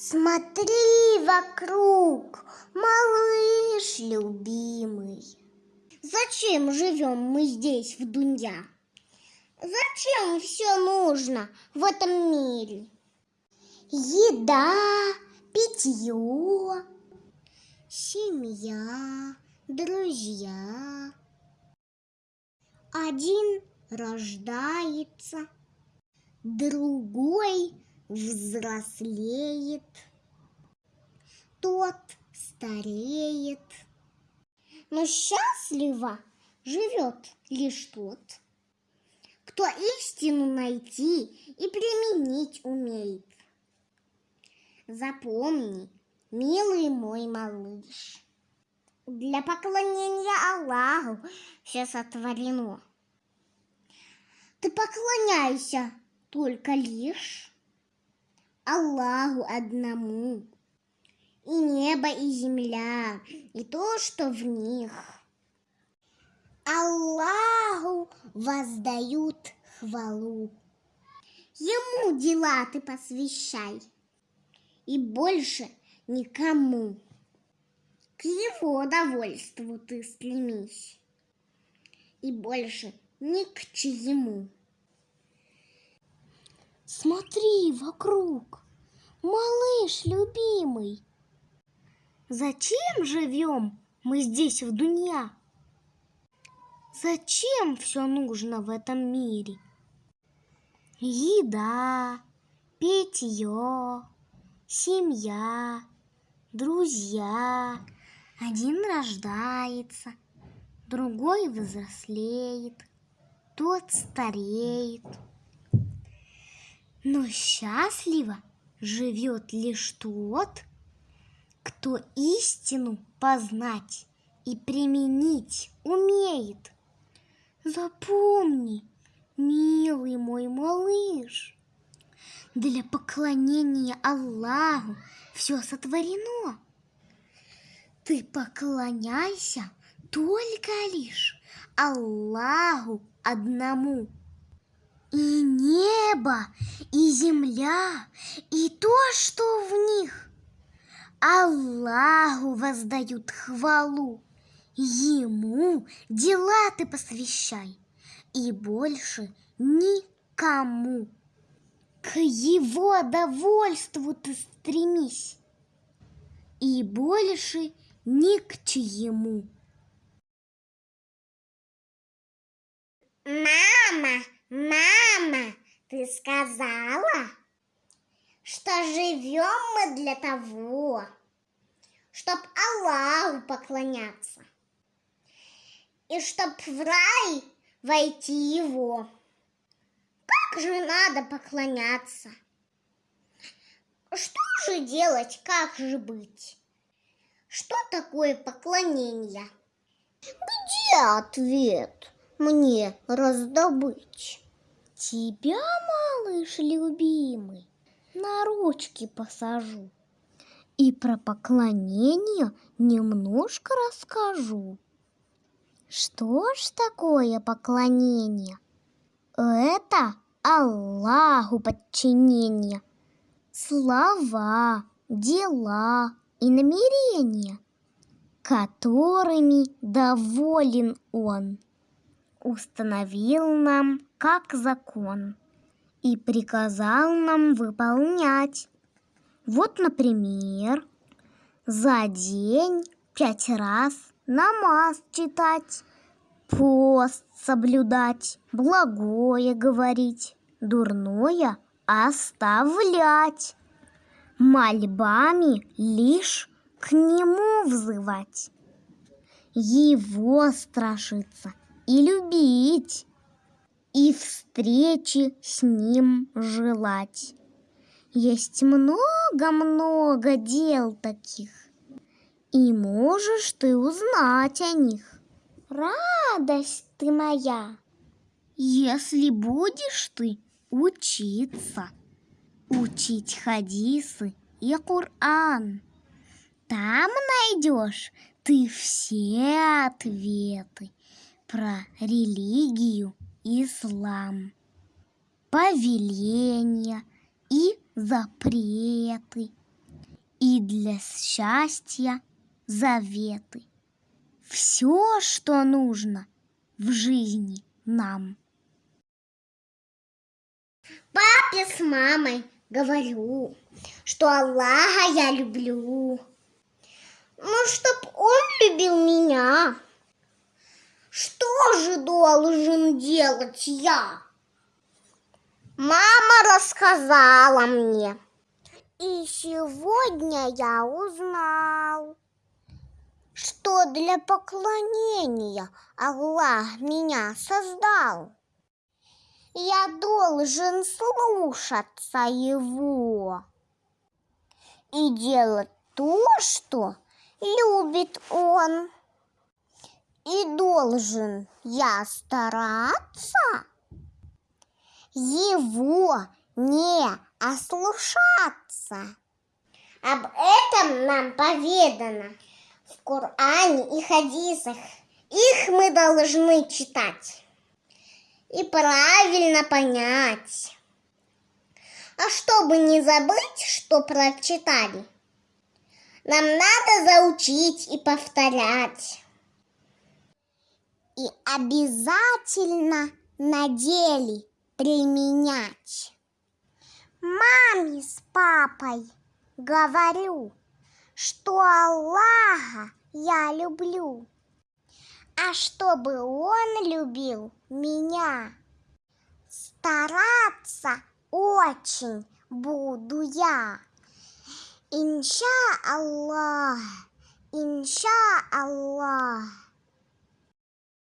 Смотри вокруг, малыш любимый. Зачем живем мы здесь, в Дунья? Зачем все нужно в этом мире? Еда, питье, семья, друзья. Один рождается, другой взрослеет, тот стареет. Но счастливо живет лишь тот, кто истину найти и применить умеет. Запомни, милый мой малыш, для поклонения Аллаху все сотворено. Ты поклоняйся только лишь Аллаху одному. И небо, и земля, и то, что в них. Аллаху воздают хвалу. Ему дела ты посвящай. И больше никому. К его довольству ты стремись. И больше ни к чьему. Смотри вокруг, малыш любимый. Зачем живем мы здесь в Дунья? Зачем все нужно в этом мире? Еда, питье, семья, друзья. Один рождается, другой взрослеет, тот стареет. Но счастливо живет лишь тот, кто истину познать и применить умеет. Запомни, милый мой малыш, для поклонения Аллаху все сотворено. Ты поклоняйся только лишь Аллаху одному. И небо, и земля, и то, что в них. Аллаху воздают хвалу. Ему дела ты посвящай, и больше никому. К его довольству ты стремись, и больше ни к чьему. Мама! Мама, ты сказала, что живем мы для того, чтоб Аллаху поклоняться, и чтоб в рай войти его. Как же надо поклоняться? Что же делать, как же быть? Что такое поклонение? Где ответ? Мне раздобыть? Тебя, малыш любимый, на ручки посажу и про поклонение немножко расскажу. Что ж такое поклонение? Это Аллаху подчинение. Слова, дела и намерения, которыми доволен Он установил нам как закон и приказал нам выполнять. Вот, например, за день пять раз намаз читать, пост соблюдать, благое говорить, дурное оставлять, мольбами лишь к нему взывать, его страшиться – и любить, и встречи с ним желать. Есть много-много дел таких, и можешь ты узнать о них. Радость ты моя, если будешь ты учиться, учить хадисы и Коран. Там найдешь ты все ответы про религию ислам, повеления и запреты, и для счастья заветы. Все, что нужно в жизни нам. Папе с мамой говорю, что Аллаха я люблю. Ну, чтоб он любил меня. Же должен делать я? Мама рассказала мне. И сегодня я узнал, что для поклонения Аллах меня создал. Я должен слушаться Его и делать то, что любит Он. И должен я стараться Его не ослушаться. Об этом нам поведано в Коране и хадисах. Их мы должны читать и правильно понять. А чтобы не забыть, что прочитали, нам надо заучить и повторять. И обязательно на деле применять. Маме с папой говорю, что Аллаха я люблю а чтобы он любил меня. Стараться очень буду я. Инша Аллах, инша Аллах.